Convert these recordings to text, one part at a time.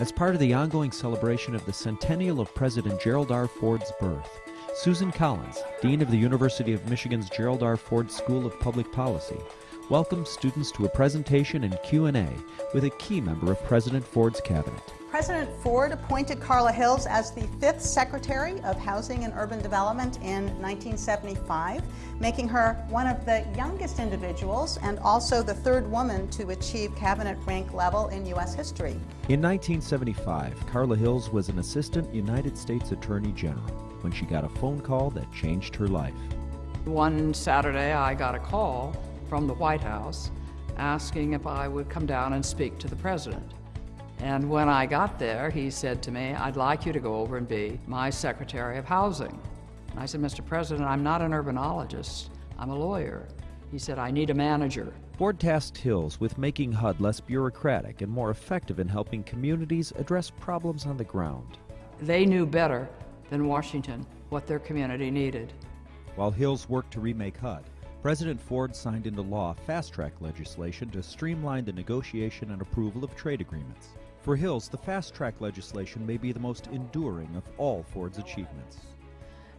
As part of the ongoing celebration of the centennial of President Gerald R. Ford's birth, Susan Collins, Dean of the University of Michigan's Gerald R. Ford School of Public Policy, welcomes students to a presentation and Q&A with a key member of President Ford's cabinet. President Ford appointed Carla Hills as the fifth Secretary of Housing and Urban Development in 1975, making her one of the youngest individuals and also the third woman to achieve cabinet rank level in U.S. history. In 1975, Carla Hills was an Assistant United States Attorney General when she got a phone call that changed her life. One Saturday, I got a call from the White House asking if I would come down and speak to the President. And when I got there, he said to me, I'd like you to go over and be my Secretary of Housing. And I said, Mr. President, I'm not an urbanologist, I'm a lawyer. He said, I need a manager. Ford tasked Hills with making HUD less bureaucratic and more effective in helping communities address problems on the ground. They knew better than Washington what their community needed. While Hills worked to remake HUD, President Ford signed into law fast track legislation to streamline the negotiation and approval of trade agreements. For Hills, the fast track legislation may be the most enduring of all Ford's achievements.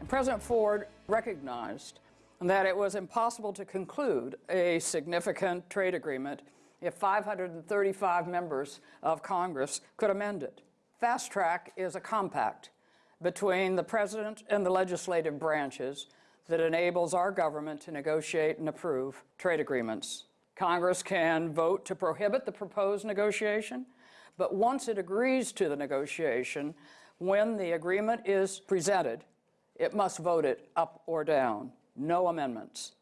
President Ford recognized that it was impossible to conclude a significant trade agreement if 535 members of Congress could amend it. Fast track is a compact between the President and the legislative branches that enables our government to negotiate and approve trade agreements. Congress can vote to prohibit the proposed negotiation, but once it agrees to the negotiation, when the agreement is presented, it must vote it up or down, no amendments.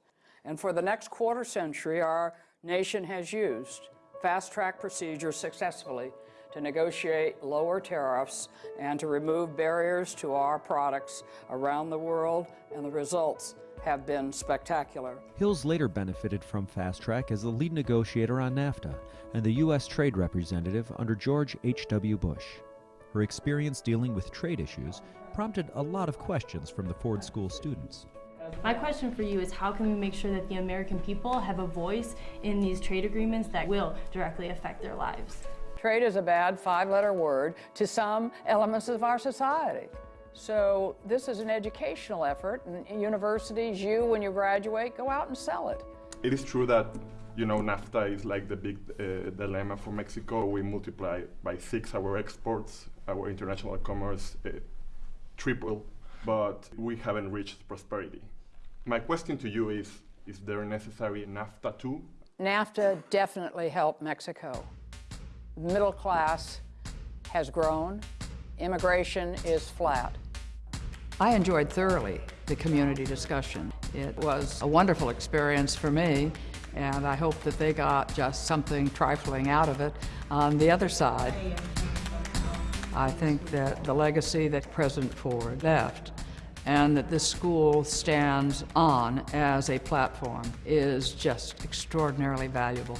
And for the next quarter century, our nation has used fast-track procedures successfully to negotiate lower tariffs and to remove barriers to our products around the world, and the results have been spectacular. Hills later benefited from Fast Track as the lead negotiator on NAFTA and the U.S. trade representative under George H.W. Bush. Her experience dealing with trade issues prompted a lot of questions from the Ford School students. My question for you is how can we make sure that the American people have a voice in these trade agreements that will directly affect their lives? Trade is a bad five-letter word to some elements of our society. So this is an educational effort, and universities, you, when you graduate, go out and sell it. It is true that, you know, NAFTA is like the big uh, dilemma for Mexico. We multiply by six our exports, our international commerce uh, triple, but we haven't reached prosperity. My question to you is, is there necessary NAFTA too? NAFTA definitely helped Mexico. Middle class has grown, immigration is flat. I enjoyed thoroughly the community discussion. It was a wonderful experience for me, and I hope that they got just something trifling out of it on the other side. I think that the legacy that President Ford left and that this school stands on as a platform is just extraordinarily valuable.